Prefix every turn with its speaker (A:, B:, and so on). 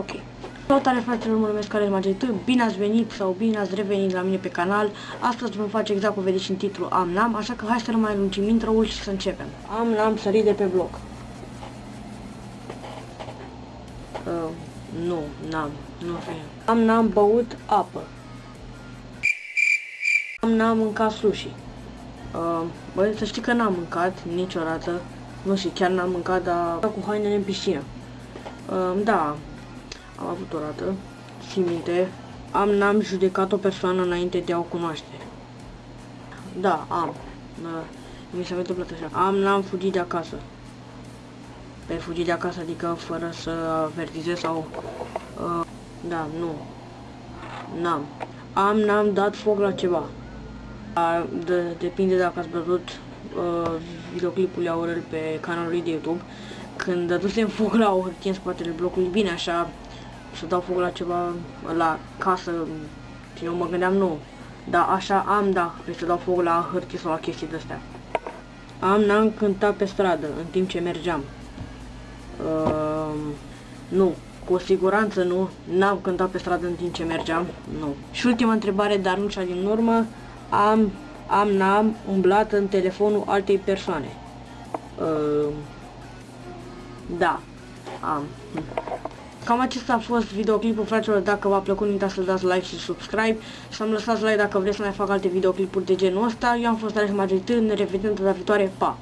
A: Ok. Salutare fraților, mă numesc Alex Magenită, bine ați venit sau bine ați revenit la mine pe canal. Astăzi vom face exact cum vedeți în titlu Am Nam, așa că hai să nu mai lungim intro-ul și să începem. Am Nam sărit de pe bloc. Uh, nu, n-am, nu fie. Am N-am băut apă. Am N-am mâncat sushi. Uh, băi, să știi că n-am mâncat niciodată. Nu știu, chiar n-am mâncat, dar cu hainele în piscină. Uh, da, am avut o dată, țin minte, am, n-am judecat o persoană înainte de a o cunoaște. Da, am. Da, mi s-a întâmplat așa. Am, n-am fugit de acasă. Pe fugit de acasă, adică fără să avertizez sau... Uh, da, nu. N-am. Am, n-am dat foc la ceva. A, de, depinde dacă ați văzut uh, videoclipul Aurel pe canalul lui de YouTube. Când dădusem foc la o hârtie în spatele blocului, bine așa, să dau foc la ceva, la casă, și eu mă gândeam nu. Dar așa am, da, pe să dau foc la hârtie sau la chestii de-astea. Am, n-am cântat pe stradă, în timp ce mergeam. Uh, nu, cu siguranță nu, n-am cântat pe stradă în timp ce mergeam, nu. Și ultima întrebare, dar nu cea din urmă, am, am, n-am umblat în telefonul altei persoane. Uh, da, am. Cam acesta a fost videoclipul, fraților, dacă v-a plăcut, nu uitați să dați like și subscribe, să-mi lăsați like dacă vreți să mai fac alte videoclipuri de genul ăsta. Eu am fost Alex Magritin, ne revedem data viitoare, pa!